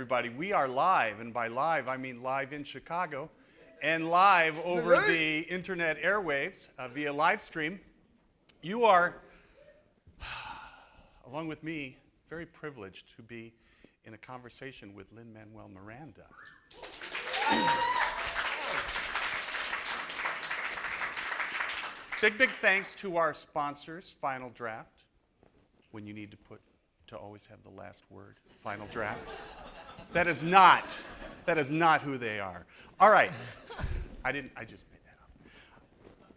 everybody. We are live, and by live, I mean live in Chicago and live over Right. the internet airwaves uh, via live stream. You are, along with me, very privileged to be in a conversation with Lin Manuel Miranda. Big, big thanks to our sponsors, Final Draft, when you need to put to always have the last word, Final Draft. That is not, that is not who they are. All right. I didn't, I just made that up.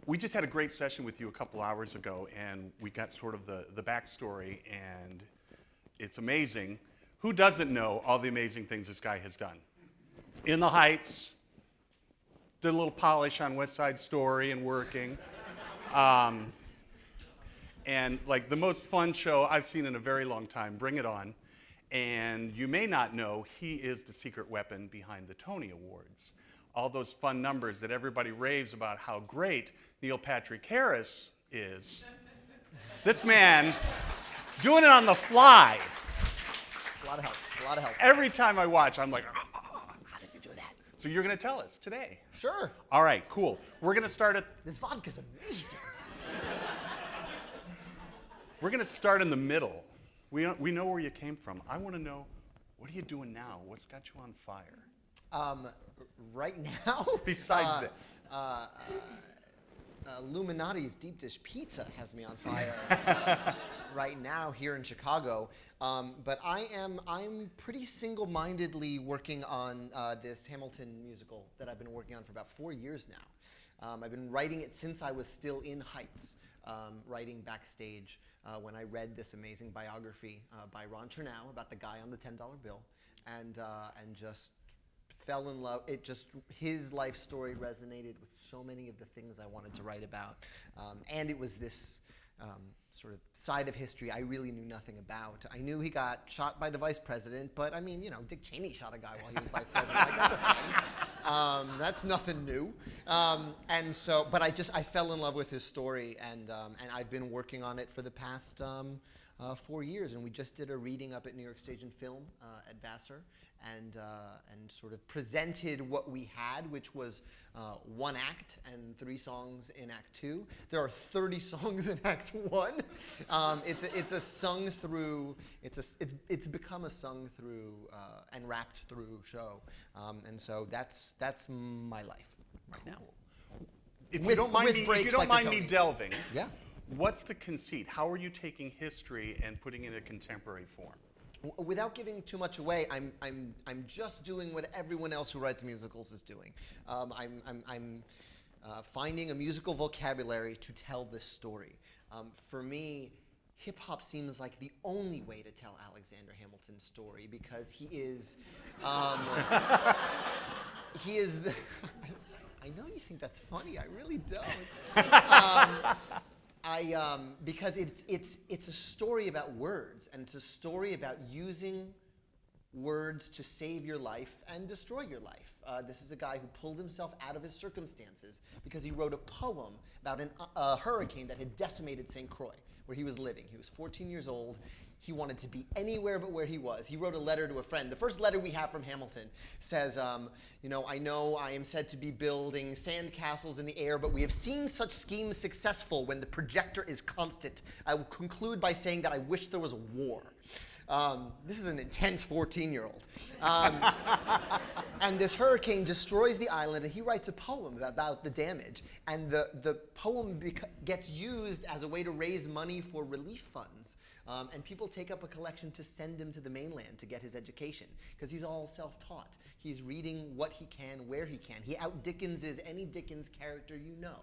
We just had a great session with you a couple hours ago, and we got sort of the, the backstory, and it's amazing. Who doesn't know all the amazing things this guy has done? In the Heights, did a little polish on West Side Story and working. Um, and like the most fun show I've seen in a very long time, Bring It On. And you may not know, he is the secret weapon behind the Tony Awards. All those fun numbers that everybody raves about how great Neil Patrick Harris is. this man doing it on the fly. A lot of help. A lot of help. Every time I watch, I'm like, ah, ah, ah, How did you do that? so you're going to tell us today. Sure. All right, cool. We're going to start at This vodka's amazing. We're going to start in the middle. We, we know where you came from. I want to know what are you doing now? What's got you on fire? Um, right now. Besides uh, this. Uh, uh, uh, Lou Malnati's deep dish pizza has me on fire uh, right now here in Chicago. Um, but I am I'm pretty single-mindedly working on uh, this Hamilton musical that I've been working on for about four years now. Um, I've been writing it since I was still in Heights, um, writing backstage uh, when I read this amazing biography uh, by Ron Chernow about the guy on the $10 bill, and, uh, and just fell in love. It just, his life story resonated with so many of the things I wanted to write about. Um, and it was this um, sort of side of history I really knew nothing about. I knew he got shot by the vice president, but I mean, you know, Dick Cheney shot a guy while he was vice president. Like, that's a thing. Um, that's nothing new. Um, and so, but I just, I fell in love with his story, and, um, and I've been working on it for the past um, uh, four years. And we just did a reading up at New York Stage and Film uh, at Vassar, and, uh, and sort of presented what we had, which was uh, one act and three songs in Act Two. There are 30 songs in Act One. Um, it's, a, it's a sung through, it's, a, it's, it's become a sung through uh, and rapped through show. Um, and so that's, that's my life right now. If you With- don't mind, me, if you don't like mind me delving, Yeah. what's the conceit? How are you taking history and putting it in a contemporary form? Without giving too much away, I'm, I'm, I'm just doing what everyone else who writes musicals is doing. Um, I'm, I'm, I'm uh, finding a musical vocabulary to tell this story. Um, for me, hip hop seems like the only way to tell Alexander Hamilton's story because he is. Um, he is the. I know you think that's funny. I really don't. I um, because it's it's it's a story about words, and it's a story about using words to save your life and destroy your life. Uh, this is a guy who pulled himself out of his circumstances because he wrote a poem about an, a hurricane that had decimated St. Croix, where he was living. He was 14 years old. He wanted to be anywhere but where he was. He wrote a letter to a friend. The first letter we have from Hamilton says, um, You know, I know I am said to be building sand castles in the air, but we have seen such schemes successful when the projector is constant. I will conclude by saying that I wish there was a war. Um, this is an intense 14 year old. Um, and this hurricane destroys the island, and he writes a poem about, about the damage. And the, the poem gets used as a way to raise money for relief funds. Um, and people take up a collection to send him to the mainland to get his education because he's all self taught. He's reading what he can, where he can. He out Dickenses any Dickens character you know.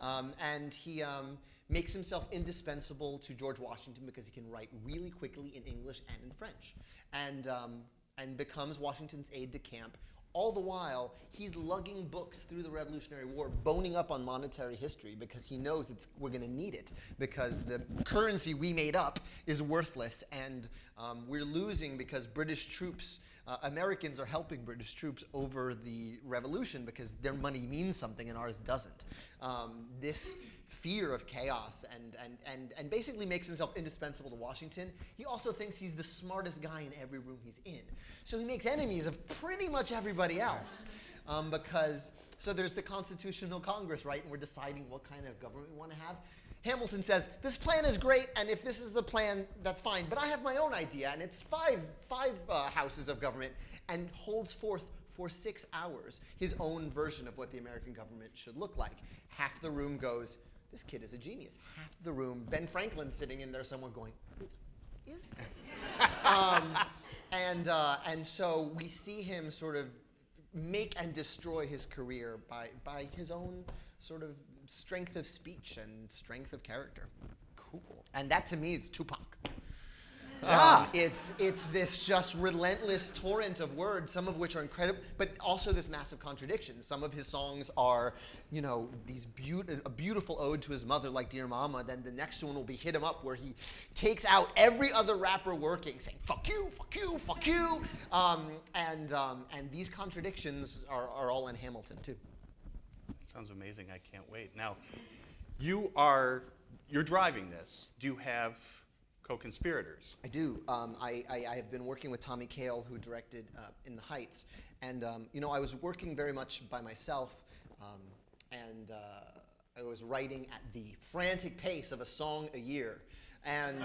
Um, and he. Um, makes himself indispensable to George Washington because he can write really quickly in English and in French, and, um, and becomes Washington's aide de camp. All the while, he's lugging books through the Revolutionary War, boning up on monetary history because he knows it's, we're going to need it because the currency we made up is worthless and um, we're losing because British troops, uh, Americans are helping British troops over the revolution because their money means something and ours doesn't. Um, this fear of chaos and, and, and, and basically makes himself indispensable to Washington. He also thinks he's the smartest guy in every room he's in. So he makes enemies of pretty much everybody else. Um, because, so there's the Constitutional Congress, right? And we're deciding what kind of government we want to have. Hamilton says, this plan is great, and if this is the plan, that's fine. But I have my own idea, and it's five, five uh, houses of government, and holds forth for six hours his own version of what the American government should look like. Half the room goes, this kid is a genius. Half the room, Ben Franklin sitting in there, somewhere going, who is this? um, and, uh, and so we see him sort of make and destroy his career by, by his own sort of strength of speech and strength of character. Cool. And that to me is Tupac. Um, it's it's this just relentless torrent of words, some of which are incredible, but also this massive contradiction. Some of his songs are, you know, these beaut- a beautiful ode to his mother, like "Dear Mama." Then the next one will be "Hit 'Em Up," where he takes out every other rapper working, saying "fuck you, fuck you, fuck you," um, and um, and these contradictions are, are all in Hamilton too. Sounds amazing. I can't wait. Now, you are you're driving this. Do you have co-conspirators? I do. Um, I, I, I have been working with Tommy Kail, who directed uh, In the Heights. And, um, you know, I was working very much by myself, um, and uh, I was writing at the frantic pace of a song a year. And,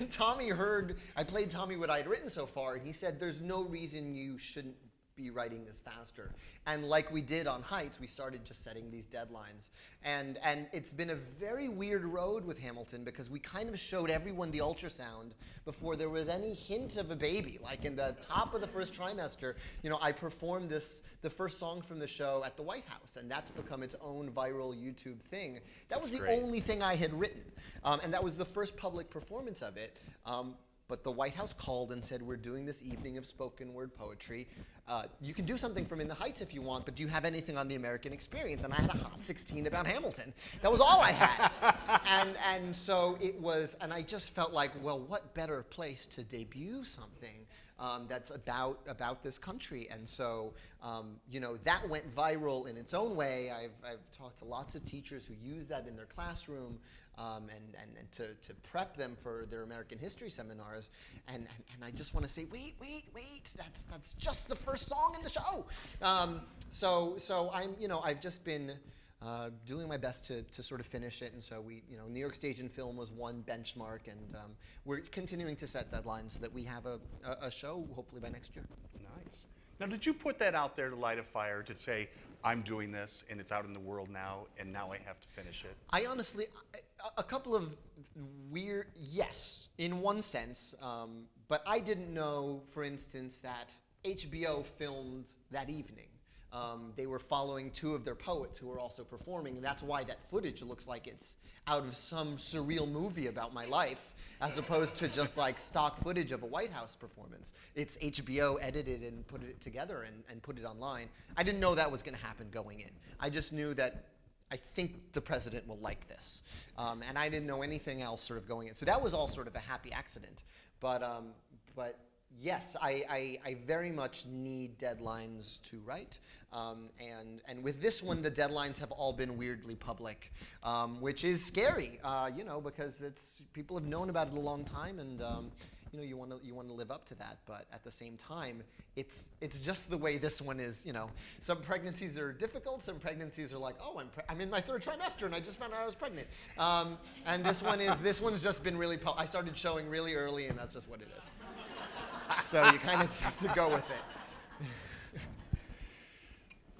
and Tommy heard, I played Tommy what I'd written so far, and he said, There's no reason you shouldn't be writing this faster. And like we did on Heights, we started just setting these deadlines. And, and it's been a very weird road with Hamilton because we kind of showed everyone the ultrasound before there was any hint of a baby. Like in the top of the first trimester, you know, I performed this, the first song from the show at the White House, and that's become its own viral YouTube thing. That was the great. only thing I had written, um, and that was the first public performance of it. Um, but the White House called and said, We're doing this evening of spoken word poetry. Uh, you can do something from In the Heights if you want, but do you have anything on the American experience? And I had a Hot 16 about Hamilton. That was all I had. and, and so it was, and I just felt like, well, what better place to debut something? Um, that's about about this country, and so um, you know that went viral in its own way. I've, I've talked to lots of teachers who use that in their classroom um, and, and, and to, to prep them for their American history seminars. And, and, and I just want to say, wait, wait, wait, that's, that's just the first song in the show. Um, so, so I'm, you know, I've just been uh, doing my best to, to sort of finish it. And so we, you know, New York Stage and Film was one benchmark, and um, we're continuing to set deadlines so that we have a, a, a show hopefully by next year. Nice. Now, did you put that out there to light a fire to say, I'm doing this and it's out in the world now and now I have to finish it? I honestly, I- a, couple of weird, yes, in one sense, um, but I didn't know, for instance, that HBO filmed that evening. Um, they were following two of their poets who were also performing, and that's why that footage looks like it's out of some surreal movie about my life, as opposed to just like stock footage of a White House performance. It's HBO edited and put it together and, and put it online. I didn't know that was going to happen going in. I just knew that I think the president will like this. Um, and I didn't know anything else sort of going in. So that was all sort of a happy accident. But, um, but yes, I, I, I very much need deadlines to write. Um, and, and with this one, the deadlines have all been weirdly public, um, which is scary, uh, you know, because it's, people have known about it a long time. And, um, you know, you want to you want to live up to that, but at the same time, it's it's just the way this one is. You know, some pregnancies are difficult. Some pregnancies are like, oh, I'm pre- I'm in my third trimester and I just found out I was pregnant. Um, and this one is this one's just been really. pu- I started showing really early, and that's just what it is. So you kind of have to go with it.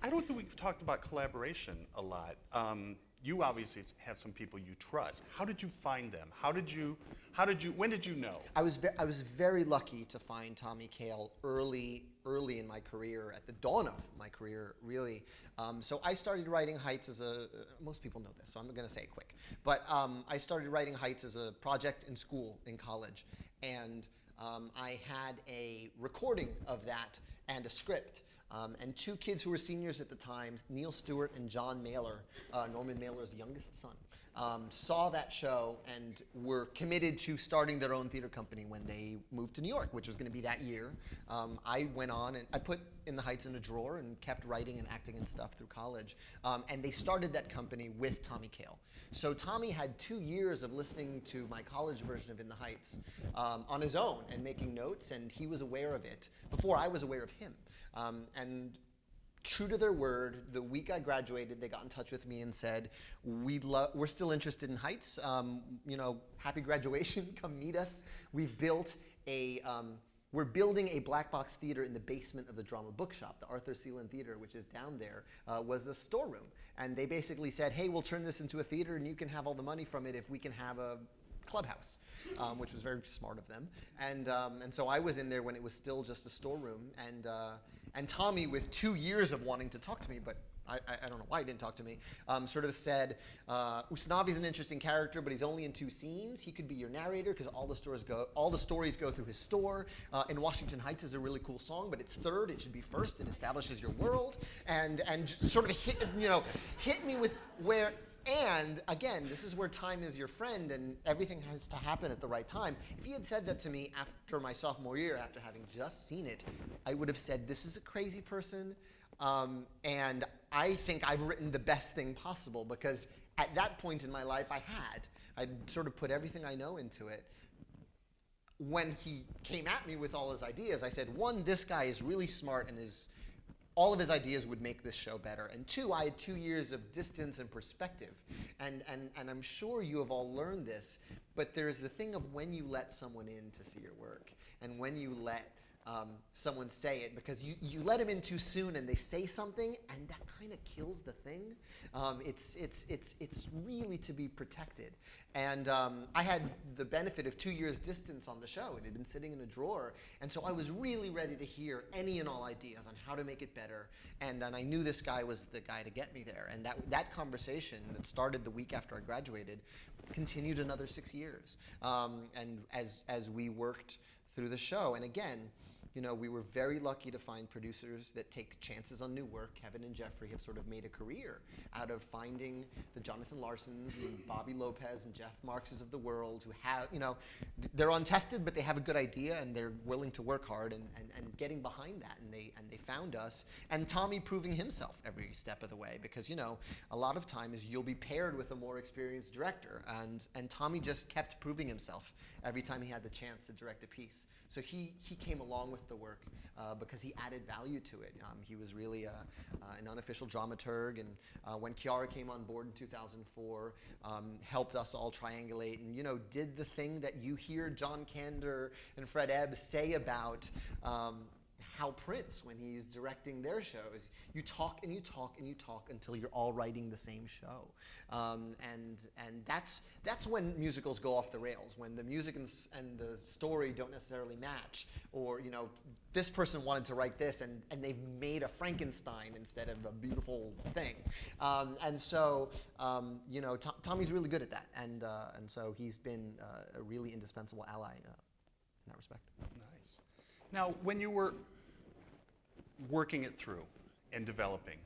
I don't think we've talked about collaboration a lot. Um, you obviously have some people you trust. How did you find them? How did you, how did you, when did you know? I was I was very lucky to find Tommy Kail early early in my career, at the dawn of my career, really. Um, so I started writing Heights as a. Uh, most people know this, so I'm going to say it quick. But um, I started writing Heights as a project in school, in college, and um, I had a recording of that and a script. Um, and two kids who were seniors at the time, Neil Stewart and John Mailer. Uh, Norman Mailer's youngest son. um, saw that show and were committed to starting their own theater company when they moved to New York, which was going to be that year. Um, I went on and I put In the Heights in a drawer and kept writing and acting and stuff through college. Um, and they started that company with Tommy Kail. So Tommy had two years of listening to my college version of In the Heights um, on his own and making notes, and he was aware of it before I was aware of him. Um, and true to their word, the week I graduated, they got in touch with me and said, we we're still interested in Heights. Um, you know, happy graduation. Come meet us. We've built a, um, we're building a black box theater in the basement of the drama bookshop. The Arthur Seelen Theater, which is down there, uh, was a storeroom. And they basically said, hey, we'll turn this into a theater and you can have all the money from it if we can have a clubhouse, um, which was very smart of them. And, um, and so I was in there when it was still just a storeroom. And, uh, and Tommy, with two years of wanting to talk to me, but I, I, don't know why he didn't talk to me, um, sort of said, uh, Usnavi's an interesting character, but he's only in two scenes. He could be your narrator because all the stories go, all the stories go through his store. Uh, and Washington Heights is a really cool song, but it's third. It should be first. It establishes your world, and and sort of hit you know hit me with where and again, this is where time is your friend and everything has to happen at the right time. If he had said that to me after my sophomore year, after having just seen it, I would have said, This is a crazy person. Um, and I think I've written the best thing possible because at that point in my life, I had. I'd sort of put everything I know into it. When he came at me with all his ideas, I said, One, this guy is really smart and is all of his ideas would make this show better. And two, I had two years of distance and perspective. And, and, and I'm sure you have all learned this, but there's the thing of when you let someone in to see your work and when you let um, someone say it because you, you let them in too soon and they say something and that kind of kills the thing. Um, it's, it's, it's, it's really to be protected. And um, I had the benefit of two years distance on the show. It had been sitting in a drawer. And so I was really ready to hear any and all ideas on how to make it better. And, and I knew this guy was the guy to get me there. And that, that conversation that started the week after I graduated continued another six years. Um, and as, as we worked through the show, and again, you know, we were very lucky to find producers that take chances on new work. Kevin and Jeffrey have sort of made a career out of finding the Jonathan Larsons and Bobby Lopez and Jeff Marxes of the world who have, you know, they're untested, but they have a good idea and they're willing to work hard and, and, and getting behind that. And they, and they found us. And Tommy proving himself every step of the way because, you know, a lot of times you'll be paired with a more experienced director. And, and Tommy just kept proving himself every time he had the chance to direct a piece. So he, he came along with the work uh, because he added value to it. Um, he was really a, uh, an unofficial dramaturg, and uh, when Quiara came on board in 2004, um, helped us all triangulate and you know did the thing that you hear John Kander and Fred Ebb say about um, Hal Prince when he's directing their shows. You talk and you talk and you talk until you're all writing the same show, um, and and that's that's when musicals go off the rails. When the music and, and the story don't necessarily match, or you know this person wanted to write this and, and they've made a Frankenstein instead of a beautiful thing. Um, and so, um, you know, Tom, Tommy's really good at that. And, uh, and so he's been uh, a really indispensable ally uh, in that respect. Nice. Now, when you were working it through and developing,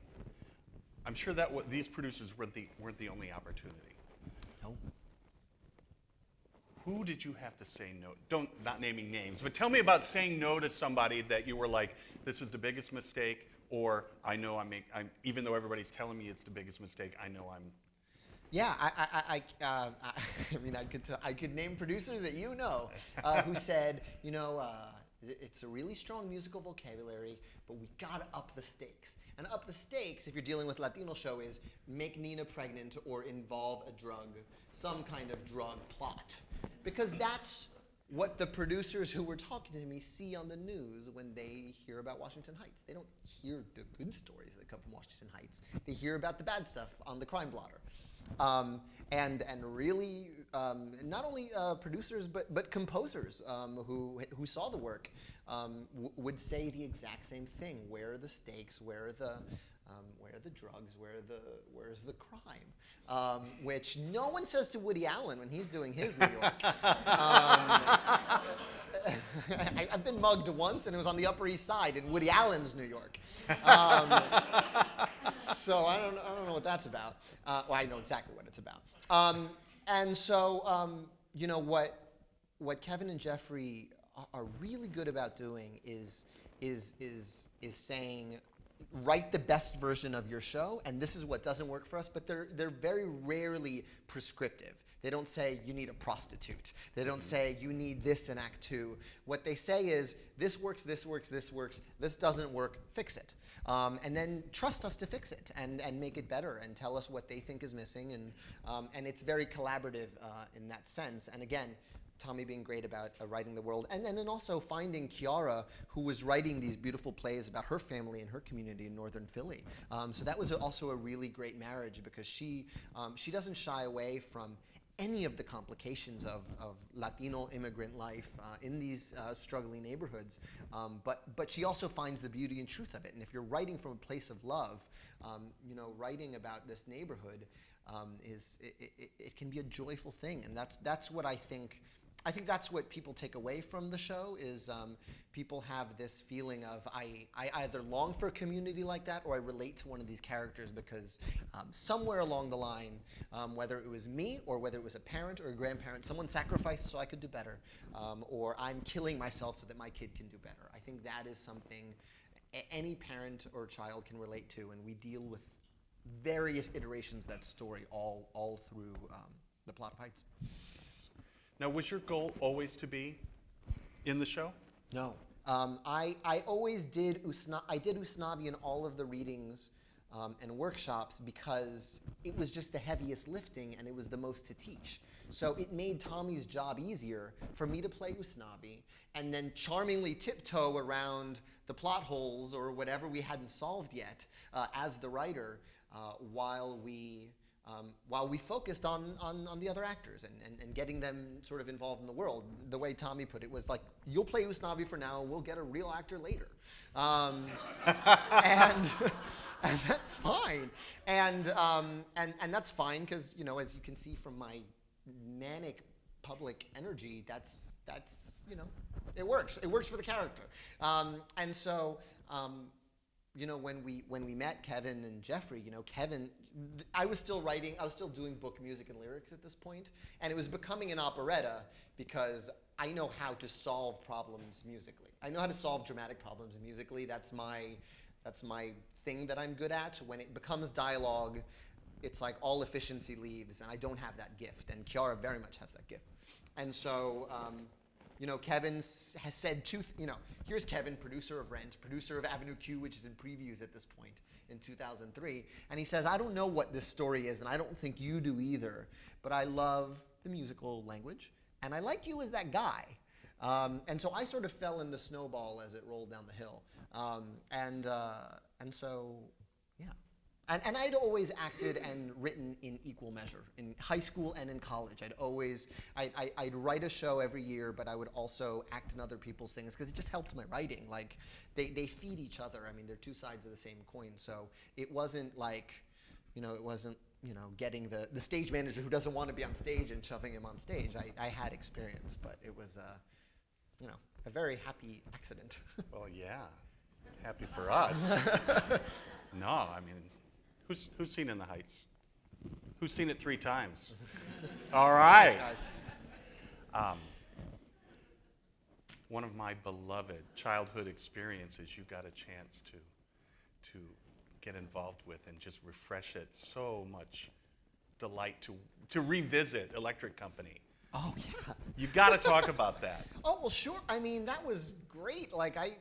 I'm sure that what these producers weren't the, weren't the only opportunity. No. Who did you have to say no? Don't not naming names, but tell me about saying no to somebody that you were like, this is the biggest mistake, or I know I make, I'm, even though everybody's telling me it's the biggest mistake, I know I'm. Yeah, I, I, I, uh, I mean, I could, t- I could name producers that you know uh, who said, you know, uh, it's a really strong musical vocabulary, but we gotta up the stakes. And up the stakes, if you're dealing with Latino show, is make Nina pregnant or involve a drug, some kind of drug plot. Because that's what the producers who were talking to me see on the news when they hear about Washington Heights. They don't hear the good stories that come from Washington Heights. They hear about the bad stuff on the crime blotter. Um, and, and really, um, not only uh, producers, but, but composers um, who, who saw the work um, would say the exact same thing. Where are the stakes? Where are the, um, where are the drugs? Where the, where's the crime? Um, which no one says to Woody Allen when he's doing his New York. Um, I, have been mugged once, and it was on the Upper East Side in Woody Allen's New York. Um, so I don't, I don't know what that's about. Uh, well, I know exactly what it's about. Um, and so, um, you know, what, what Kevin and Jeffrey are, are really good about doing is, is, is, is saying, write the best version of your show, and this is what doesn't work for us, but they're, they're very rarely prescriptive. They don't say you need a prostitute. They don't say you need this in Act Two. What they say is this works, this works, this works, this doesn't work, fix it. Um, and then trust us to fix it and, and make it better and tell us what they think is missing. And, um, and it's very collaborative uh, in that sense. And again, Tommy being great about uh, writing the world, and, and then also finding Quiara, who was writing these beautiful plays about her family and her community in northern Philly. Um, so that was also a really great marriage because she um, she doesn't shy away from any of the complications of, of Latino immigrant life uh, in these uh, struggling neighborhoods, um, but but she also finds the beauty and truth of it. And if you're writing from a place of love, um, you know, writing about this neighborhood um, is it, it, it can be a joyful thing, and that's that's what I think. I think that's what people take away from the show is um, people have this feeling of I, I either long for a community like that or I relate to one of these characters because um, somewhere along the line, um, whether it was me or whether it was a parent or a grandparent, someone sacrificed so I could do better, um, or I'm killing myself so that my kid can do better. I think that is something any parent or child can relate to, and we deal with various iterations of that story all, all through um, the plot of Heights. Now, was your goal always to be in the show? No. Um, I, I always did Usna- I did Usnavi in all of the readings um, and workshops because it was just the heaviest lifting and it was the most to teach. So it made Tommy's job easier for me to play Usnavi and then charmingly tiptoe around the plot holes or whatever we hadn't solved yet uh, as the writer uh, while we um, while we focused on, on, on the other actors and, and, and getting them sort of involved in the world. The way Tommy put it was like, you'll play Usnavi for now we'll get a real actor later. Um, and, and that's fine. And, um, and, and that's fine because, you know, as you can see from my manic public energy, that's, that's you know, it works. It works for the character. Um, and so, um, you know, when we when we met Kevin and Jeffrey, you know, Kevin, I was still writing, I was still doing book music and lyrics at this point, and it was becoming an operetta because I know how to solve problems musically. I know how to solve dramatic problems musically. That's my that's my thing that I'm good at. When it becomes dialogue, it's like all efficiency leaves, and I don't have that gift. And Quiara very much has that gift. And so. Um, you know, Kevin has said two, you know, here's Kevin, producer of Rent, producer of Avenue Q, which is in previews at this point in 2003. And he says, I don't know what this story is, and I don't think you do either, but I love the musical language, and I like you as that guy. Um, and so I sort of fell in the snowball as it rolled down the hill. Um, and, uh, and so. And, and I'd always acted and written in equal measure in high school and in college. I'd always, I, I, I'd write a show every year, but I would also act in other people's things because it just helped my writing. Like, they, they feed each other. I mean, they're two sides of the same coin. So it wasn't like, you know, it wasn't, you know, getting the, the stage manager who doesn't want to be on stage and shoving him on stage. I, I had experience, but it was, uh, you know, a very happy accident. Well, yeah. Happy for us. no, I mean, who's, who's seen In the Heights? Who's seen it three times? All right. Um, one of my beloved childhood experiences you got a chance to, to get involved with and just refresh it. So much delight to, to revisit Electric Company. oh, yeah. You've got to talk about that. Oh well, sure. I mean, that was great. Like I,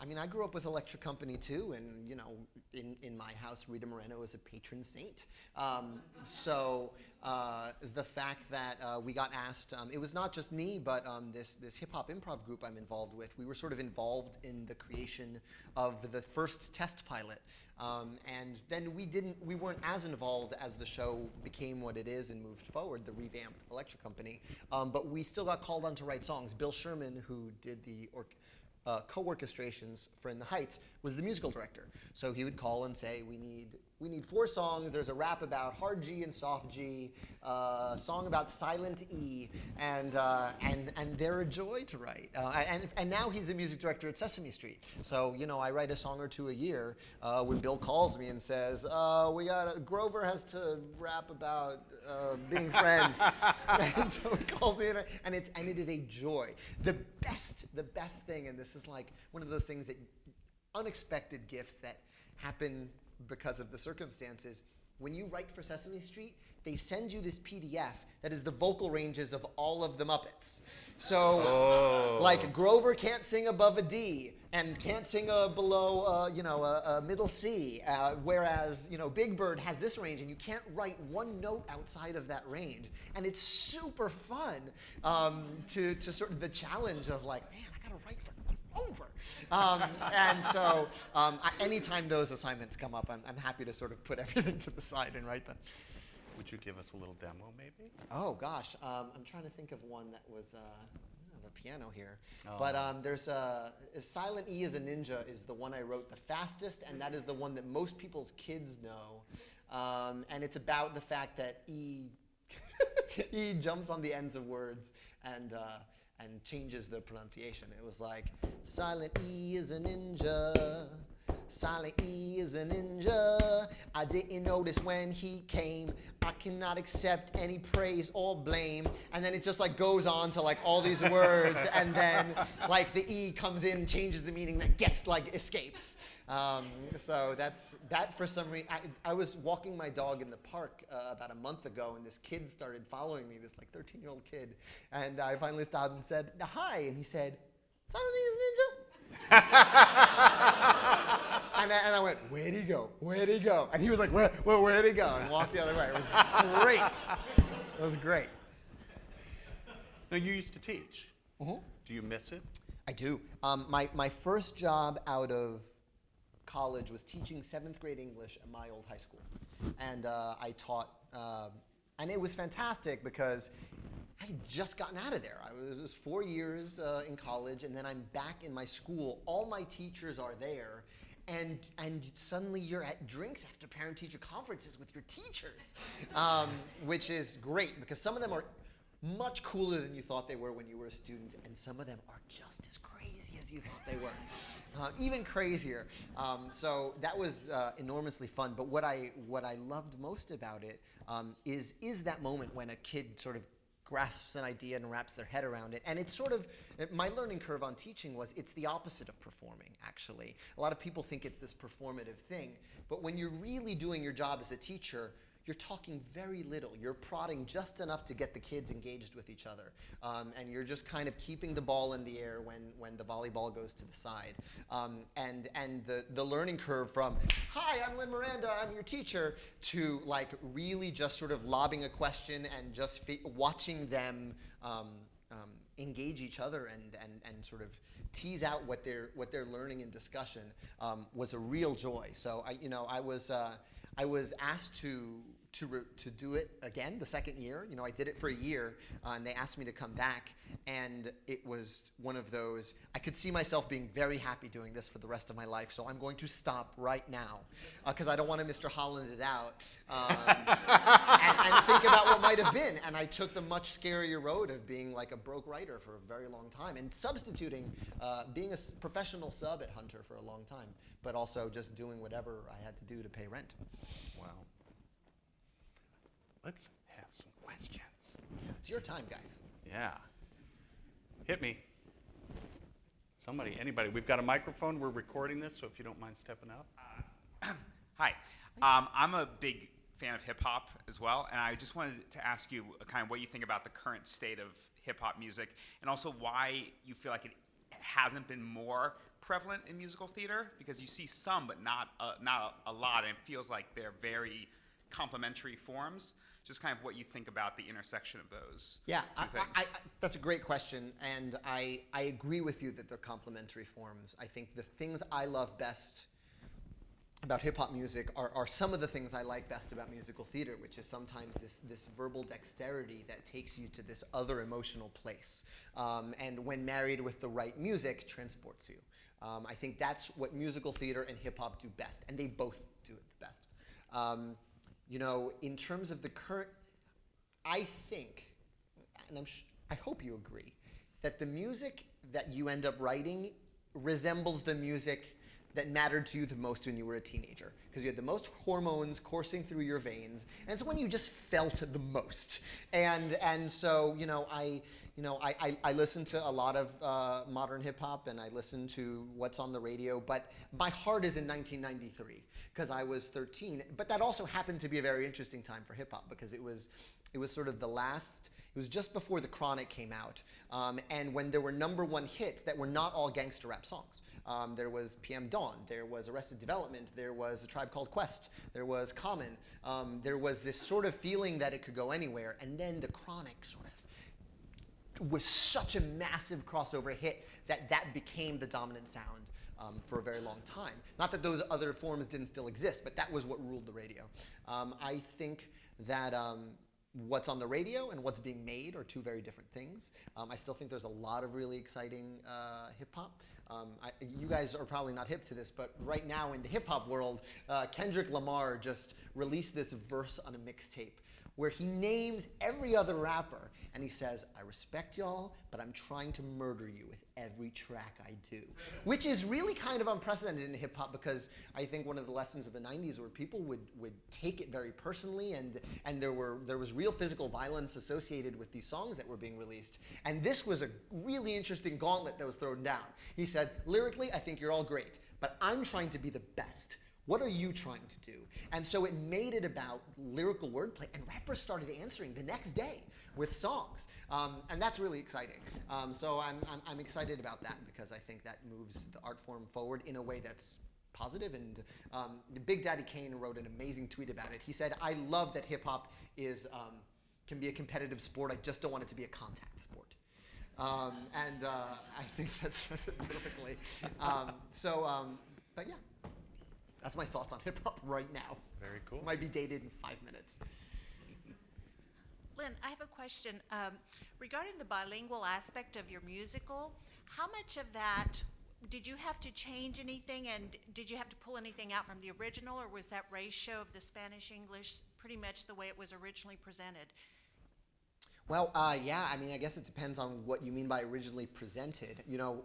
I mean, I grew up with Electric Company too, and you know, in, in my house, Rita Moreno is a patron saint. Um, so uh, the fact that uh, we got asked, um, it was not just me, but um, this this hip hop improv group I'm involved with. We were sort of involved in the creation of the first test pilot. Um, and then we didn't, we weren't as involved as the show became what it is and moved forward, the revamped Electric Company. Um, but we still got called on to write songs. Bill Sherman, who did the uh, co-orchestrations for In the Heights was the musical director. So he would call and say, "We need we need four songs. There's a rap about hard G and soft G, uh, song about silent E, and uh, and and they're a joy to write. Uh, and and now he's a music director at Sesame Street. So you know, I write a song or two a year. Uh, when Bill calls me and says, uh, "We got Grover has to rap about uh, being friends," and so he calls me, and, I- and it's and it is a joy. The best, the best thing, and this is like one of those things that unexpected gifts that happen because of the circumstances. When you write for Sesame Street, they send you this PDF that is the vocal ranges of all of the Muppets. So, like Grover can't sing above a D and can't sing a below, uh, you know, a, a middle C. Uh, whereas, you know, Big Bird has this range, and you can't write one note outside of that range. And it's super fun um, to to sort of the challenge of like, man, I gotta write for over. Um, and so, um, I, anytime those assignments come up, I'm, I'm happy to sort of put everything to the side and write them. Would you give us a little demo, maybe? Oh gosh, um, I'm trying to think of one that was. Uh, I have a piano here, but Oh. um, there's a Silent E is a Ninja is the one I wrote the fastest, and that is the one that most people's kids know, um, and it's about the fact that E E jumps on the ends of words and uh, and changes the pronunciation. It was like Silent E is a ninja. Silent E is a ninja. I didn't notice when he came. I cannot accept any praise or blame. And then it just like goes on to like all these words, and then like the E comes in, changes the meaning, that gets like escapes. Um, so that's that for some reason. I, I was walking my dog in the park uh, about a month ago, and this kid started following me. This like 13 year old kid, and I finally stopped and said hi, and he said, "Silent E is a ninja." And I, and I went, where'd he go? Where'd he go? And he was like, where, where, where'd he go? And walked the other way. It was great. It was great. No, you used to teach. Mhm. Do you miss it? I do. Um, my, my first job out of college was teaching seventh grade English at my old high school. And uh, I taught, um and it was fantastic because I had just gotten out of there. I was, was four years uh, in college, and then I'm back in my school. All my teachers are there. And, and suddenly you're at drinks after parent teacher conferences with your teachers, um, which is great because some of them are much cooler than you thought they were when you were a student, and some of them are just as crazy as you thought they were, uh, even crazier. Um, so that was uh, enormously fun. But what I what I loved most about it um, is is that moment when a kid sort of grasps an idea and wraps their head around it. And it's sort of my learning curve on teaching was it's the opposite of performing, actually. A lot of people think it's this performative thing, but when you're really doing your job as a teacher, you're talking very little. You're prodding just enough to get the kids engaged with each other. Um, and you're just kind of keeping the ball in the air when, when the volleyball goes to the side. Um, and and the, the learning curve from, hi, I'm Lin Miranda, I'm your teacher, to like really just sort of lobbing a question and just watching them um, um, engage each other and, and, and sort of tease out what they're, what they're learning in discussion um, was a real joy. So I, you know, I was, uh, I was asked to to, to do it again the second year. You know, I did it for a year, uh, and they asked me to come back, and it was one of those. I could see myself being very happy doing this for the rest of my life, so I'm going to stop right now because I don't want to Mr. Holland it out um, and, and think about what might have been. And I took the much scarier road of being like a broke writer for a very long time and substituting uh, being a professional sub at Hunter for a long time, but also just doing whatever I had to do to pay rent. Wow. Let's have some questions. It's your time, guys. Yeah. Hit me. Somebody, anybody. We've got a microphone. We're recording this, so if you don't mind stepping up. Hi. Um, I'm a big fan of hip hop as well, and I just wanted to ask you uh, kind of what you think about the current state of hip hop music, and also why you feel like it hasn't been more prevalent in musical theater because you see some, but not uh, not a, a lot, and it feels like they're very complementary forms. Just kind of what you think about the intersection of those Yeah, two I, things. I, I, that's a great question, and I, I agree with you that they're complementary forms. I think the things I love best about hip hop music are, are some of the things I like best about musical theater, which is sometimes this, this verbal dexterity that takes you to this other emotional place. Um, and when married with the right music, transports you. Um, I think that's what musical theater and hip hop do best, and they both do it best. Um, you know, in terms of the current, I think, and I'm I hope you agree, that the music that you end up writing resembles the music that mattered to you the most when you were a teenager. Because you had the most hormones coursing through your veins and it's when you just felt the most. And and so you know i you know i i, I listen to a lot of uh, modern hip hop and i listen to what's on the radio but my heart is in 1993 because i was 13 but that also happened to be a very interesting time for hip hop because it was it was sort of the last it was just before the chronic came out um, and when there were number one hits that were not all gangster rap songs um, there was PM Dawn. There was Arrested Development. There was A Tribe Called Quest. There was Common. Um, there was this sort of feeling that it could go anywhere. And then the Chronic sort of was such a massive crossover hit that that became the dominant sound um, for a very long time. Not that those other forms didn't still exist, but that was what ruled the radio. Um, I think that um, what's on the radio and what's being made are two very different things. Um, I still think there's a lot of really exciting uh, hip hop. Um, I, you guys are probably not hip to this, but right now in the hip hop world, uh, Kendrick Lamar just released this verse on a mixtape where he names every other rapper and he says, I respect y'all, but I'm trying to murder you with every track I do. Which is really kind of unprecedented in hip hop because I think one of the lessons of the 90s were people would, would take it very personally and, and there, were, there was real physical violence associated with these songs that were being released. And this was a really interesting gauntlet that was thrown down. He said, lyrically, I think you're all great, but I'm trying to be the best. What are you trying to do? And so it made it about lyrical wordplay, and rappers started answering the next day with songs. Um, and that's really exciting. Um, so I'm, I'm, I'm, excited about that because I think that moves the art form forward in a way that's positive. And um, Big Daddy Kane wrote an amazing tweet about it. He said, I love that hip hop is, um, can be a competitive sport. I just don't want it to be a contact sport. Um, and uh, I think that says it perfectly. Um, so, but yeah. That's my thoughts on hip hop right now. Very cool. Might be dated in five minutes. Lin, I have a question. Um, regarding the bilingual aspect of your musical, how much of that did you have to change anything and did you have to pull anything out from the original or was that ratio of the Spanish English pretty much the way it was originally presented? Well, uh, yeah, I mean, I guess it depends on what you mean by originally presented. You know,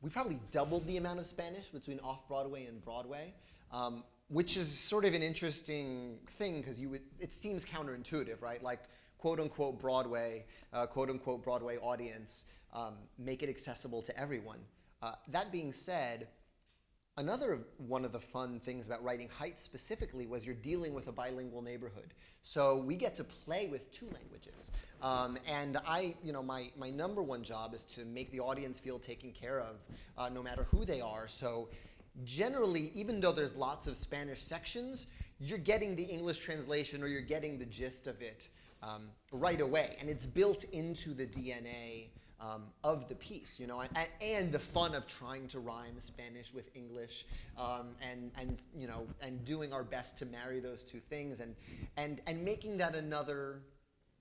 we probably doubled the amount of Spanish between off Broadway and Broadway. Um, which is sort of an interesting thing because you would, it seems counterintuitive, right? Like quote unquote Broadway, uh, quote unquote Broadway audience, um, make it accessible to everyone. Uh, that being said, another one of the fun things about writing Heights specifically was you're dealing with a bilingual neighborhood. So we get to play with two languages. Um, and I, you know, my, my number one job is to make the audience feel taken care of, uh, no matter who they are. So generally, even though there's lots of Spanish sections, you're getting the English translation or you're getting the gist of it um, right away. And it's built into the DNA um, of the piece, you know, and, and, the fun of trying to rhyme Spanish with English, um, and and you know, and doing our best to marry those two things, and and and making that another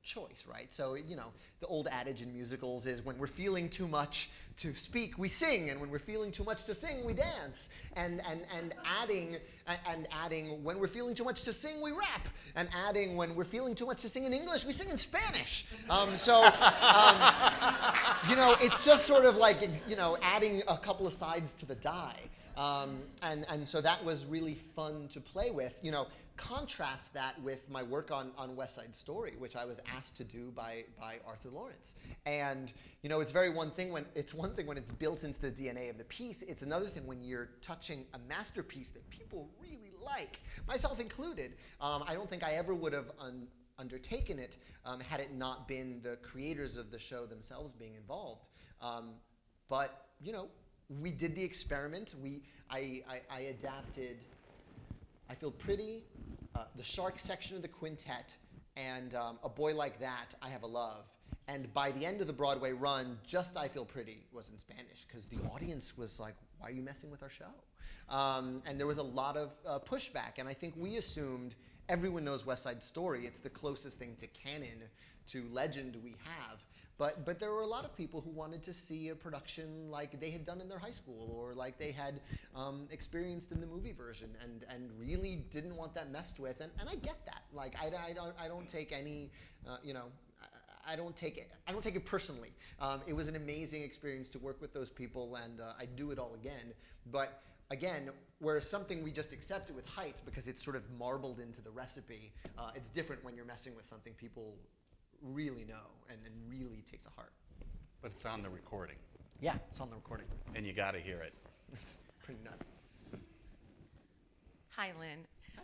choice, right? So, you know, the old adage in musicals is when we're feeling too much to speak, we sing, and when we're feeling too much to sing, we dance. And, and, and adding, and adding, when we're feeling too much to sing, we rap. And adding, when we're feeling too much to sing in English, we sing in Spanish. Um, so, um, you know, it's just sort of like, you know, adding a couple of sides to the die. Um, and, and so that was really fun to play with. You know, contrast that with my work on, on West Side Story, which I was asked to do by, by Arthur Laurents. And, you know, it's very one thing when, it's one thing when it's built into the DNA of the piece, it's another thing when you're touching a masterpiece that people really like, myself included. Um, I don't think I ever would have un undertaken it um, had it not been the creators of the show themselves being involved. Um, but, you know, we did the experiment. We, I, I, I adapted I Feel Pretty, uh, the Shark section of the quintet, and um, A Boy Like That, I Have a Love. And by the end of the Broadway run, just I Feel Pretty was in Spanish because the audience was like, why are you messing with our show? Um, and there was a lot of uh, pushback. And I think we assumed everyone knows West Side Story. It's the closest thing to canon, to legend we have. But, but there were a lot of people who wanted to see a production like they had done in their high school or like they had um, experienced in the movie version and, and really didn't want that messed with. And, and I get that. Like, I, I, don't, I don't take any, uh, you know, I- I don't take it. I don't take it personally. Um, it was an amazing experience to work with those people, and uh, I'd do it all again. But again, whereas something we just accepted with Heights because it's sort of marbled into the recipe, uh, it's different when you're messing with something people really know and, and really takes to heart. But it's on the recording, Yeah, it's on the recording. and you got to hear it. It's pretty nuts. Hi, Lin. Hi.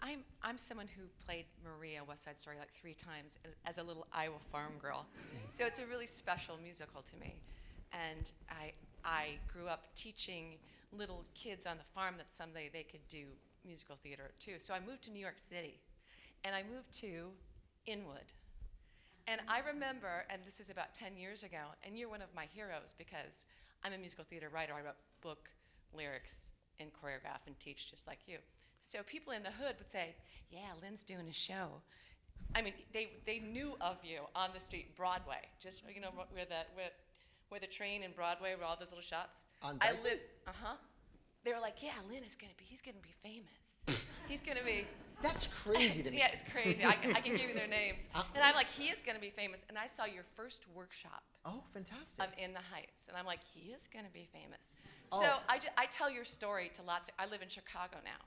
I'm, I'm someone who played Maria West Side Story like three times as a little Iowa farm girl. So it's a really special musical to me. And I, I grew up teaching little kids on the farm that someday they could do musical theater too. So I moved to New York City. And I moved to Inwood. And I remember, and this is about 10 years ago, and you're one of my heroes because I'm a musical theater writer. I wrote book, lyrics, and choreograph and teach just like you. So people in the hood would say, Yeah, Lin's doing a show. I mean, they, they knew of you on the street, Broadway, just, you know, where the, where, where the train and Broadway, were all those little shops. On I Dyke? live, uh huh. They were like, Yeah, Lin is gonna be, he's gonna be famous. he's gonna be. That's crazy to me. Yeah, it's crazy. I, can- I can give you their names. Uh, And I'm like, he is going to be famous. And I saw your first workshop Oh, fantastic. of In the Heights. And I'm like, he is going to be famous. Oh. So I, I tell your story to lots of, I live in Chicago now.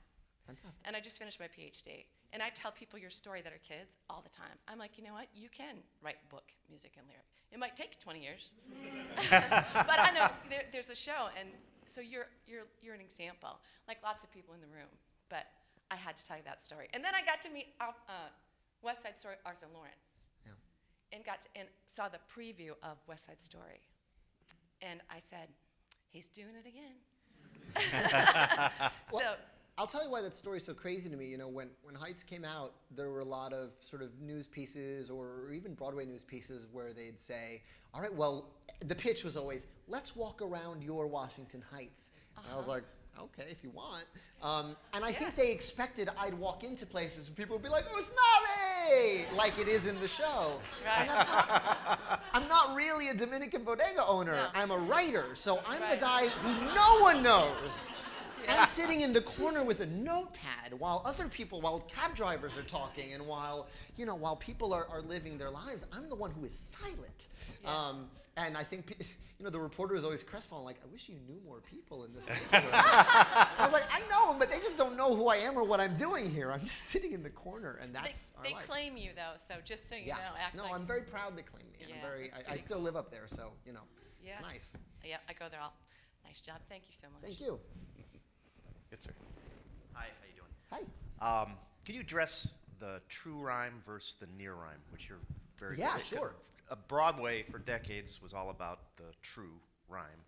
fantastic. And I just finished my PhD. And I tell people your story that are kids all the time. I'm like, you know what? You can write book, music, and lyric. It might take 20 years. but I know there, there's a show. And so you're, you're, you're an example, like lots of people in the room. But I had to tell you that story. And then I got to meet uh, uh, West Side Story Arthur Laurents Yeah. and got to, and saw the preview of West Side Story. And I said, he's doing it again. so, I'll tell you why that story's so crazy to me. You know, when, when Heights came out, there were a lot of sort of news pieces or even Broadway news pieces where they'd say, all right, well, the pitch was always, let's walk around your Washington Heights. And I was like, okay, if you want. Um, and I think they expected I'd walk into places and people would be like, oh, Usnavi! Like it is in the show. And Right. that's not, I'm not really a Dominican bodega owner. No. I'm a writer. So I'm the guy who no one knows. I'm sitting in the corner with a notepad while other people, while cab drivers are talking, and while you know, while people are, are living their lives, I'm the one who is silent. Yeah. Um, and I think, you know, the reporter is always crestfallen, like, I wish you knew more people in this neighborhood. I was like, I know them, but they just don't know who I am or what I'm doing here. I'm just sitting in the corner, and they, that's they life. claim you, though, so just so you yeah. know, act no, like I'm very proud they claim me. and I'm Yeah, very. I, I still live up there, so you know, Yeah. it's nice. Yeah, I go there all. Nice job. Thank you so much. Thank you. Yes, sir. Hi, how you doing? Hi. Um, could you address the true rhyme versus the near rhyme, which you're very Yeah, good at? sure. Uh, Broadway for decades was all about the true rhyme,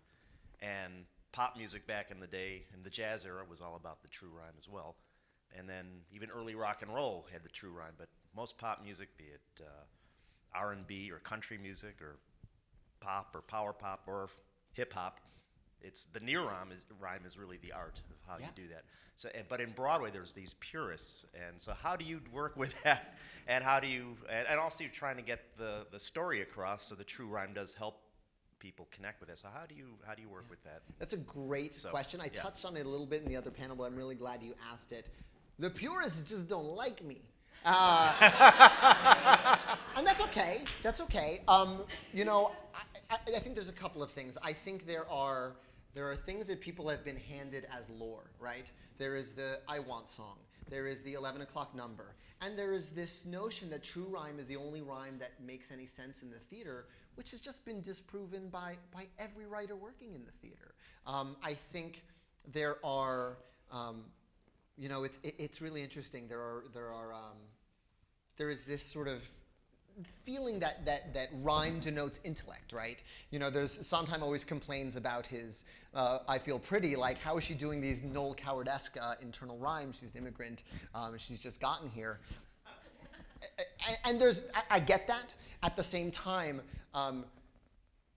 and pop music back in the day, in the jazz era, was all about the true rhyme as well. And then even early rock and roll had the true rhyme, but most pop music, be it uh, R&B or country music or pop or power pop or hip hop. It's the near rhyme is rhyme is really the art of how Yeah. you do that. So, and, but in Broadway, there's these purists, and so how do you work with that? And how do you? And, and also, you're trying to get the the story across, so the true rhyme does help people connect with it. So how do you how do you work with that? That's a great So, question. I yeah. touched on it a little bit in the other panel, but I'm really glad you asked it. The purists just don't like me. Uh, and that's okay. That's okay. Um, you know, I, I, I think there's a couple of things. I think there are there are things that people have been handed as lore, right? There is the I Want song. There is the 11 o'clock number. And there is this notion that true rhyme is the only rhyme that makes any sense in the theater, which has just been disproven by, by every writer working in the theater. Um, I think there are, um, you know, it's, it, it's really interesting. There are, there are, um, there is this sort of feeling that, that, that rhyme denotes intellect, right? You know, there's Sondheim always complains about his uh, I Feel Pretty, like how is she doing these Noel Coward-esque uh, internal rhymes? She's an immigrant, um, she's just gotten here. And there's, I, I get that. At the same time, um,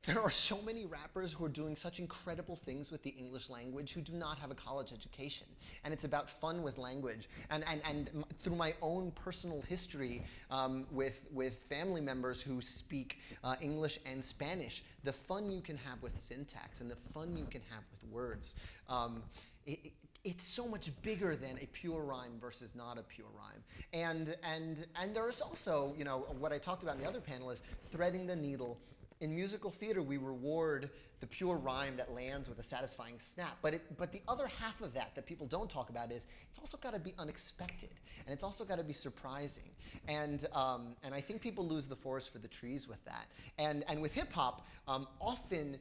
there are so many rappers who are doing such incredible things with the English language who do not have a college education. And it's about fun with language. And, and, and through my own personal history um, with, with family members who speak uh, English and Spanish, the fun you can have with syntax and the fun you can have with words. Um, it, it- it's so much bigger than a pure rhyme versus not a pure rhyme. And, and, and there is also, you know, what I talked about in the other panel is threading the needle in musical theater, we reward the pure rhyme that lands with a satisfying snap. But, it, but the other half of that that people don't talk about is it's also got to be unexpected and it's also got to be surprising. And, um, and I think people lose the forest for the trees with that. And, and with hip hop, um, often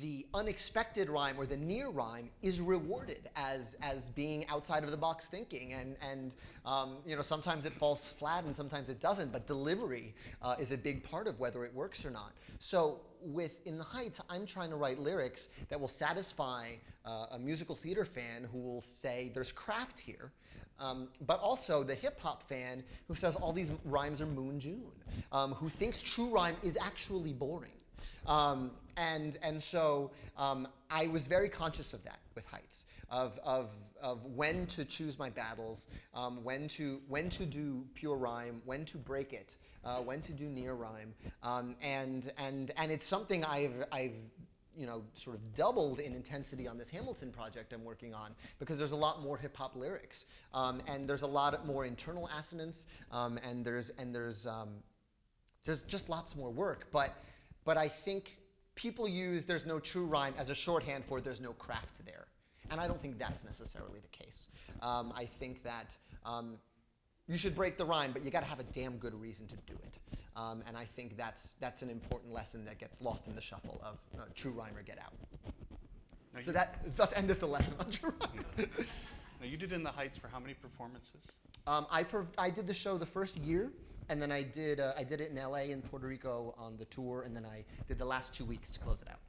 the unexpected rhyme or the near rhyme is rewarded as as being outside of the box thinking. And and um, you know sometimes it falls flat and sometimes it doesn't but delivery uh, is a big part of whether it works or not. So with in the heights i'm trying to write lyrics that will satisfy uh, a musical theater fan who will say there's craft here um, but also the hip hop fan who says all these rhymes are moon june um, who thinks true rhyme is actually boring um, and, and so um, I was very conscious of that with Heights, of, of, of when to choose my battles, um, when, to, when to do pure rhyme, when to break it, uh, when to do near rhyme. Um, and, and, and it's something I've, I've you know, sort of doubled in intensity on this Hamilton project I'm working on because there's a lot more hip hop lyrics um, and there's a lot more internal assonance um, and there's and there's um, there's just lots more work. But but I think people use there's no true rhyme as a shorthand for there's no craft there. And I don't think that's necessarily the case. Um, I think that um, you should break the rhyme, but you got to have a damn good reason to do it. Um, and I think that's, that's an important lesson that gets lost in the shuffle of uh, true rhyme or get out. Now So that thus endeth the lesson on true rhyme. Now, you did In the Heights for how many performances? Um, I, I did the show the first year, and then I did, uh, I did it in LA and Puerto Rico on the tour, and then I did the last two weeks to close it out.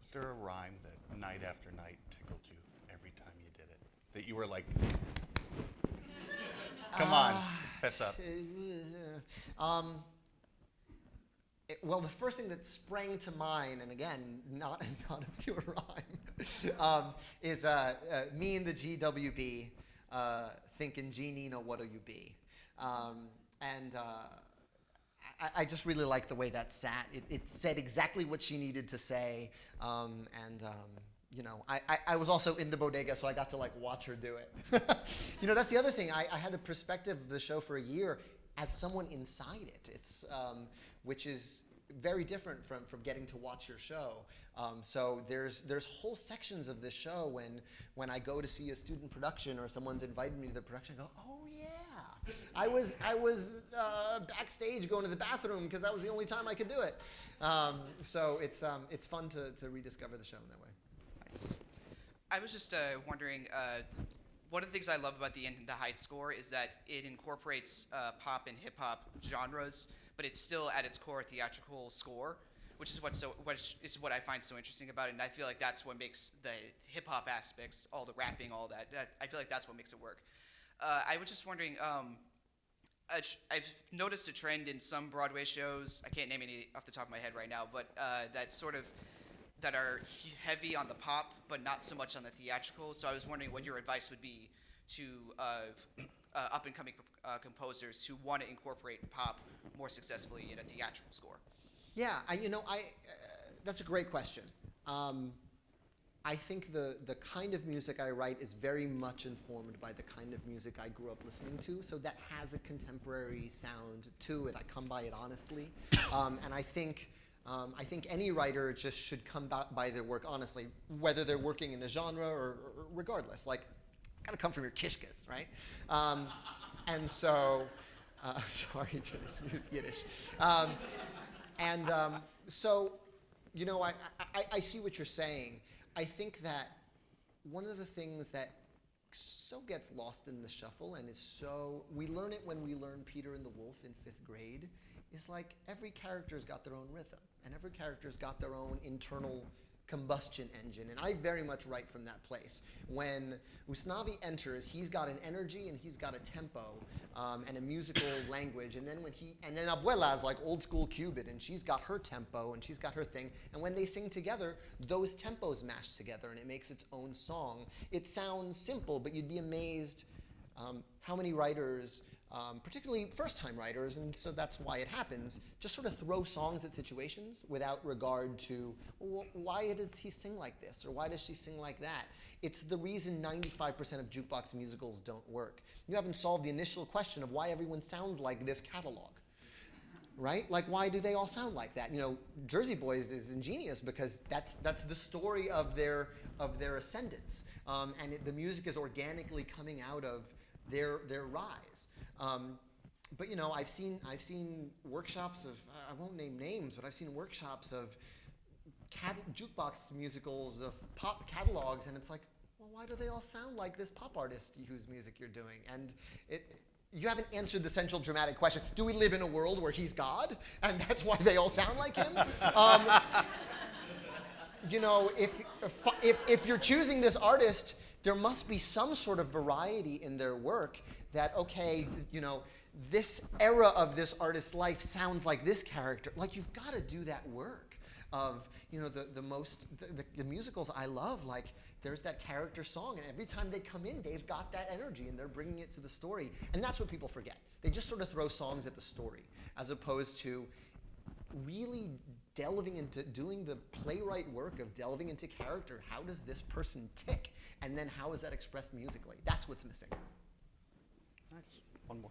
Was there a rhyme that night after night tickled you every time you did it? That you were like, come on, fess up. Um, it- well, the first thing that sprang to mind, and again, not, not a pure rhyme, um, is uh, uh, me and the GWB uh, thinking, G Nina, what'll you be? Um, and uh, I, I just really liked the way that sat. It, it said exactly what she needed to say, um, and um, you know, I, I, I was also in the bodega, so I got to like watch her do it. you know, that's the other thing. I, I had the perspective of the show for a year as someone inside it. It's um, which is very different from, from getting to watch your show. Um, so there's there's whole sections of this show when when I go to see a student production or someone's invited me to the production, I go, oh I was I was uh, backstage going to the bathroom because that was the only time I could do it. Um, so it's um, it's fun to, to rediscover the show in that way. I was just uh, wondering, uh, one of the things I love about the In the Heights score is that it incorporates uh, pop and hip hop genres, but it's still at its core a theatrical score, which is what's so which is what I find so interesting about it. And I feel like that's what makes the hip hop aspects, all the rapping, all that, that. I feel like that's what makes it work. Uh, I was just wondering. Um, I've noticed a trend in some Broadway shows. I can't name any off the top of my head right now, but uh, that sort of that are heavy on the pop, but not so much on the theatrical. So I was wondering what your advice would be to uh, uh, up and coming uh, composers who want to incorporate pop more successfully in a theatrical score. Yeah, I, you know, I, that's a great question. Um, I think the, the kind of music I write is very much informed by the kind of music I grew up listening to, so that has a contemporary sound to it. I come by it honestly. Um, and I think, um, I think any writer just should come by their work honestly, whether they're working in a genre or, or regardless. Like, it's gotta come from your kishkas, right? Um, and so, uh, sorry to use Yiddish. Um, and um, so, you know, I, I, I see what you're saying. I think that one of the things that so gets lost in the shuffle and is so, we learn it when we learn Peter and the Wolf in fifth grade, is like every character's got their own rhythm and every character's got their own internal combustion engine, and I very much write from that place. When Usnavi enters, he's got an energy and he's got a tempo um, and a musical language, and then when he and then Abuela is like old school Cuban, and she's got her tempo and she's got her thing, and when they sing together, those tempos mash together, and it makes its own song. It sounds simple, but you'd be amazed um, how many writers, um, particularly first time writers, and so that's why it happens, just sort of throw songs at situations without regard to "Wh- why does he sing like this or why does she sing like that. It's the reason 95% of jukebox musicals don't work. You haven't solved the initial question of why everyone sounds like this catalog right? Like, why do they all sound like that? You know, Jersey Boys is ingenious because that's that's the story of their of their ascendance, um, and it, the music is organically coming out of their their rise. Um, but you know, I've seen I've seen workshops of I won't name names, but I've seen workshops of jukebox musicals of pop catalogs, and it's like, well, why do they all sound like this pop artist whose music you're doing? And it, you haven't answered the central dramatic question: Do we live in a world where he's God, and that's why they all sound like him? Um, you know, if, if, if you're choosing this artist, there must be some sort of variety in their work that, okay, you know, this era of this artist's life sounds like this character. Like, you've got to do that work of, you know, the, the most, the, the, the musicals I love, like, there's that character song, and every time they come in, they've got that energy and they're bringing it to the story. And that's what people forget. They just sort of throw songs at the story, as opposed to really delving into doing the playwright work of delving into character. How does this person tick? And then how is that expressed musically? That's what's missing. Nice. One more.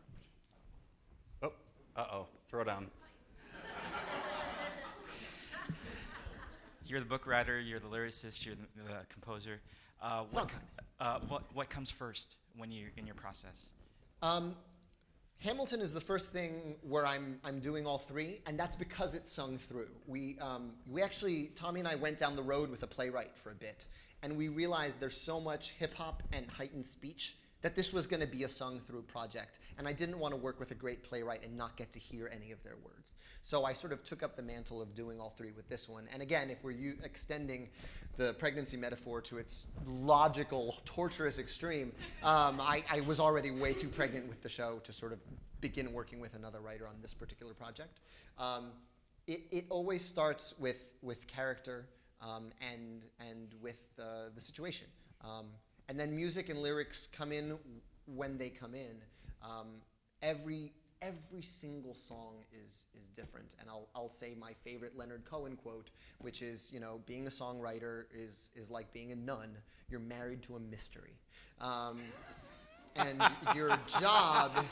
Oh, uh oh. Throw down. You're the book writer, you're the lyricist, you're the, the composer. Uh, what, co- Sometimes. uh, what, what comes first when you're in your process? Um, Hamilton is the first thing where I'm, I'm doing all three, and that's because it's sung through. We, um, we actually, Tommy and I went down the road with a playwright for a bit, and we realized there's so much hip hop and heightened speech that this was going to be a sung through project, and I didn't want to work with a great playwright and not get to hear any of their words. So I sort of took up the mantle of doing all three with this one. And again, if we're extending the pregnancy metaphor to its logical, torturous extreme, um, I, I was already way too pregnant with the show to sort of begin working with another writer on this particular project. Um, it, it always starts with, with character um, and, and with uh, the situation. And then music and lyrics come in when they come in. Um, every every single song is is different, and I'll I'll say my favorite Leonard Cohen quote, which is you know being a songwriter is is like being a nun. You're married to a mystery, um, and your job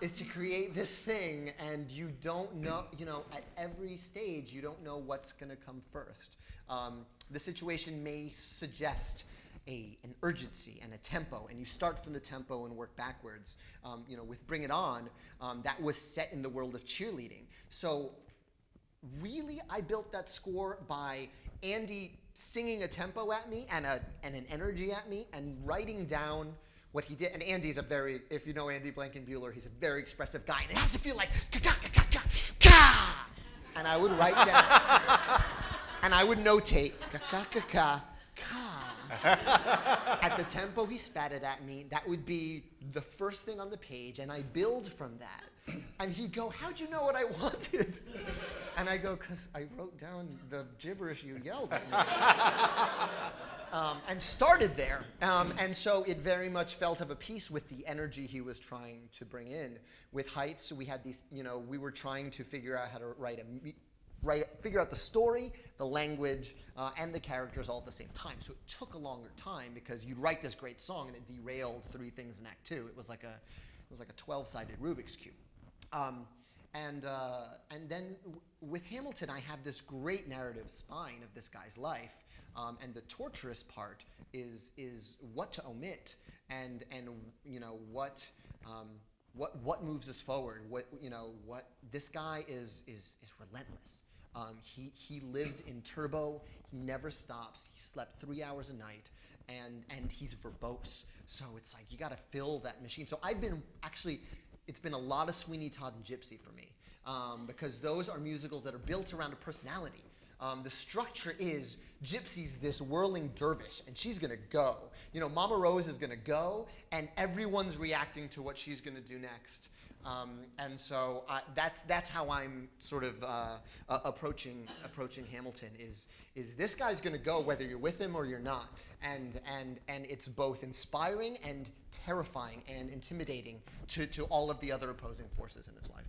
is to create this thing, and you don't know you know at every stage you don't know what's going to come first. Um, the situation may suggest a, an urgency and a tempo, and you start from the tempo and work backwards. Um, you know, with Bring It On, um, that was set in the world of cheerleading. So, really, I built that score by Andy singing a tempo at me and, a, and an energy at me, and writing down what he did. And Andy's a very, if you know Andy Blankenbuehler, he's a very expressive guy, and it has to feel like ka ka ka ka ka. And I would write down, and I would notate ka ka ka ka at the tempo he spat it at me, that would be the first thing on the page, and I build from that. And he'd go, How'd you know what I wanted? And I go, Because I wrote down the gibberish you yelled at me. Um, and started there. Um, and so it very much felt of a piece with the energy he was trying to bring in. With Heights, we had these, you know, we were trying to figure out how to write a write, figure out the story, the language, uh, and the characters all at the same time. So it took a longer time because you'd write this great song and it derailed three things in Act Two. It was like a, it was like a 12-sided Rubik's cube. Um, and uh, and then with Hamilton, I have this great narrative spine of this guy's life, um, and the torturous part is is what to omit and and you know what. Um, what, what moves us forward? What you know? What this guy is is is relentless. Um, he he lives in turbo. He never stops. He slept three hours a night, and and he's verbose. So it's like you got to fill that machine. So I've been actually, it's been a lot of Sweeney Todd and Gypsy for me um, because those are musicals that are built around a personality. Um, the structure is Gypsy's this whirling dervish, and she's gonna go. You know, Mama Rose is gonna go, and everyone's reacting to what she's gonna do next. Um, and so uh, that's that's how I'm sort of uh, uh, approaching approaching Hamilton. Is is this guy's going to go whether you're with him or you're not, and and and it's both inspiring and terrifying and intimidating to to all of the other opposing forces in his life.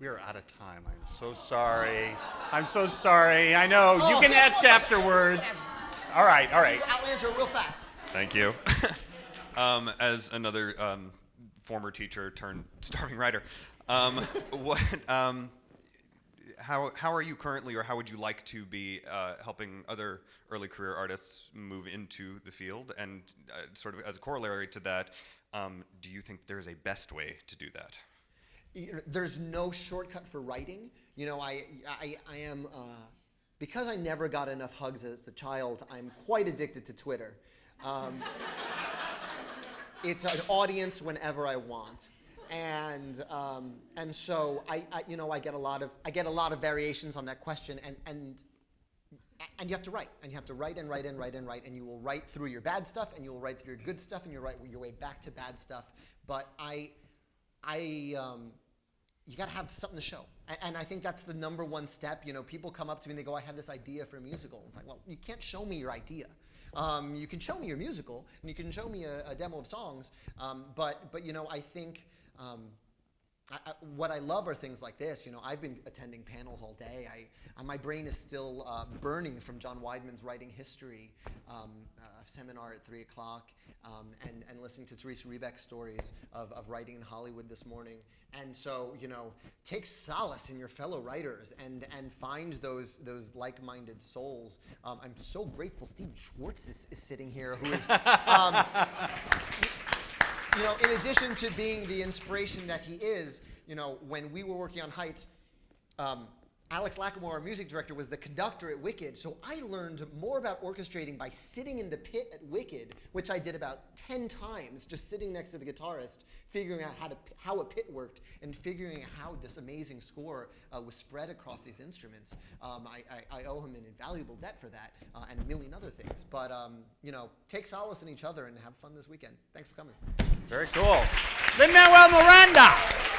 We are out of time. I'm so sorry. I'm so sorry. I know. You can ask afterwards. All right, all right. I'll answer real fast. Thank you. um, as another um, former teacher turned starving writer, um, what, um, how, how are you currently, or how would you like to be uh, helping other early career artists move into the field? And uh, sort of as a corollary to that, um, do you think there's a best way to do that? there's no shortcut for writing. You know, I, I, I am, uh, because I never got enough hugs as a child, I'm quite addicted to Twitter. Um, it's an audience whenever I want. And, um, and so I, I, you know, I get a lot of, I get a lot of variations on that question and, and, and you have to write, and you have to write and write and write and write, and you will write through your bad stuff, and you will write through your good stuff, and you'll write your way back to bad stuff. But I, I, um, you got to have something to show. And, and I think that's the number one step. You know, people come up to me and they go, I have this idea for a musical. It's like, well, you can't show me your idea. Um, you can show me your musical, and you can show me a, a demo of songs, um, but, but, you know, I think um, I, I, what I love are things like this. You know, I've been attending panels all day. I, I my brain is still uh, burning from John Weidman's Writing History um, uh, seminar at 3 o'clock um, and, and listening to Teresa Rebeck's stories of, of writing in Hollywood this morning. And so, you know, take solace in your fellow writers and, and find those, those like-minded souls. Um, I'm so grateful Steve Schwartz is, is sitting here, who is, um, you know, in addition to being the inspiration that he is, you know, when we were working on Heights, um, Alex Lacamoire, our music director, was the conductor at Wicked. So I learned more about orchestrating by sitting in the pit at Wicked, which I did about 10 times, just sitting next to the guitarist, figuring out how, to, how a pit worked and figuring out how this amazing score uh, was spread across these instruments. Um, I, I, I, owe him an invaluable debt for that uh, and a million other things. But, um, you know, take solace in each other and have fun this weekend. Thanks for coming. Very cool. Lin Manuel Miranda.